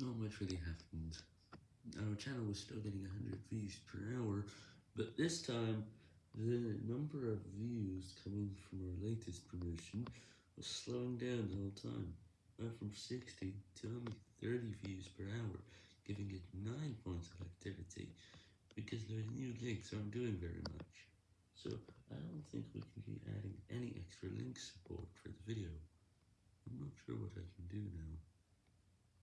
not much really happened. Our channel was still getting 100 views per hour, but this time, the number of views coming from our latest promotion was slowing down the whole time. Went from 60 to only 30 views per hour, giving it 9 points of activity, because the new links aren't doing very much. So, I don't think we can be adding any extra link support for the video. I'm not sure what I can do now.